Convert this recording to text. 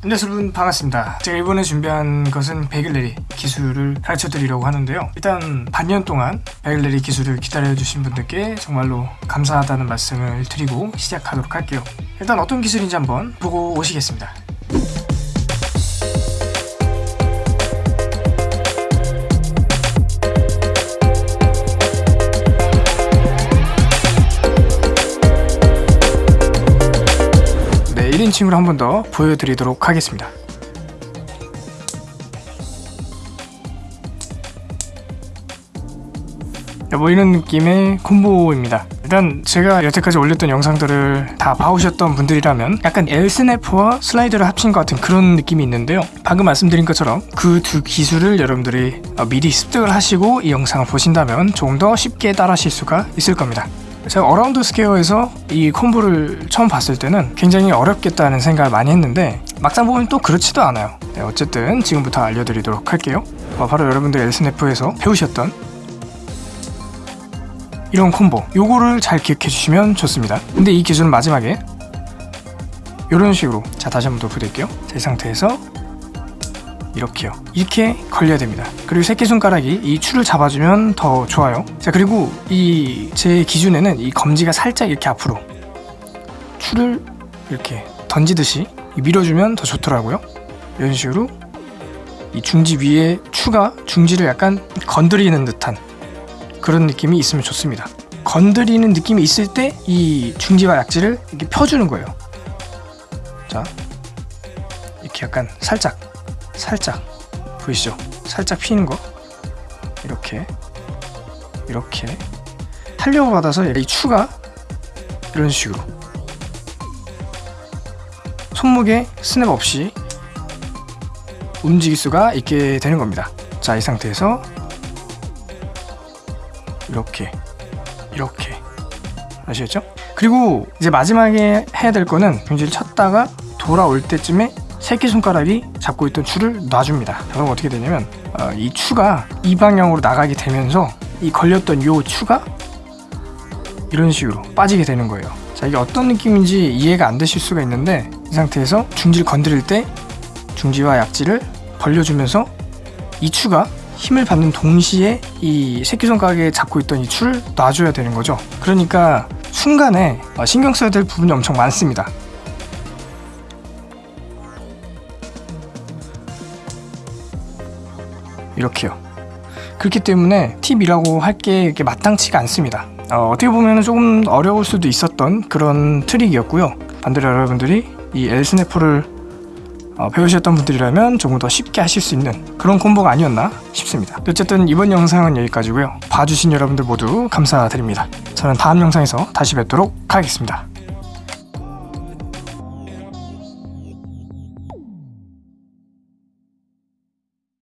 안녕하세요 여러분 반갑습니다. 제가 이번에 준비한 것은 베글레리 기술을 가르쳐 드리려고 하는데요. 일단 반년 동안 베글레리 기술을 기다려 주신 분들께 정말로 감사하다는 말씀을 드리고 시작하도록 할게요. 일단 어떤 기술인지 한번 보고 오시겠습니다 네 1인칭으로 한번 더 보여드리도록 하겠습니다. 네, 뭐 이런 느낌의 콤보입니다. 일단 제가 여태까지 올렸던 영상들을 다 봐오셨던 분들이라면 약간 엘스네프와 슬라이드를 합친 것 같은 그런 느낌이 있는데요. 방금 말씀드린 것처럼 그 두 기술을 여러분들이 어, 미리 습득을 하시고 이 영상을 보신다면 조금 더 쉽게 따라 하실 수가 있을 겁니다 제가 Around Square에서 이 combo를 처음 봤을 때는 굉장히 어렵겠다는 생각을 많이 했는데 막상 보면 또 그렇지도 않아요. 네, 어쨌든 지금부터 알려드리도록 할게요. 어, 바로 여러분들 엘스네프에서 배우셨던 이런 콤보 요거를 잘 기억해 주시면 좋습니다. 근데 이 기술은 마지막에 이런 식으로 자 다시 한 번 더 부를게요. 자, 이 상태에서 이렇게요. 이렇게 걸려야 됩니다. 그리고 새끼손가락이 이 추를 잡아주면 더 좋아요. 자 그리고 이 제 기준에는 이 검지가 살짝 이렇게 앞으로 추를 이렇게 던지듯이 밀어주면 더 좋더라고요. 이런 식으로 이 중지 위에 추가 중지를 약간 건드리는 듯한 그런 느낌이 있으면 좋습니다. 건드리는 느낌이 있을 때 이 중지와 약지를 이렇게 펴주는 거예요. 자 이렇게 약간 살짝 살짝 보이시죠? 살짝 피는 거. 이렇게. 이렇게. 탄력을 받아서 이 추가 이런 식으로. 손목에 스냅 없이 움직일 수가 있게 되는 겁니다. 자 이 상태에서 이렇게 이렇게. 아시겠죠? 그리고 이제 마지막에 해야 될 거는 경지를 쳤다가 돌아올 때쯤에 새끼손가락이 잡고 있던 추를 놔줍니다. 그럼 어떻게 되냐면 어, 이 추가 이 방향으로 나가게 되면서 이 걸렸던 요 추가 이런 식으로 빠지게 되는 거예요. 자 이게 어떤 느낌인지 이해가 안 되실 수가 있는데 이 상태에서 중지를 건드릴 때 중지와 약지를 벌려주면서 이 추가 힘을 받는 동시에 이 새끼손가락에 잡고 있던 이 추를 놔줘야 되는 거죠. 그러니까 순간에 어, 신경 써야 될 부분이 엄청 많습니다 이렇게요. 그렇기 때문에 팁이라고 할게 마땅치가 않습니다. 어, 떻게 보면 조금 어려울 수도 있었던 그런 트릭이었고요. 반대로 여러분들이 이 엘스네프를 어, 배우셨던 분들이라면 조금 더 쉽게 하실 수 있는 그런 콤보가 아니었나 싶습니다. 어쨌든 이번 영상은 여기까지고요. 봐주신 여러분들 모두 감사드립니다. 저는 다음 영상에서 다시 뵙도록 하겠습니다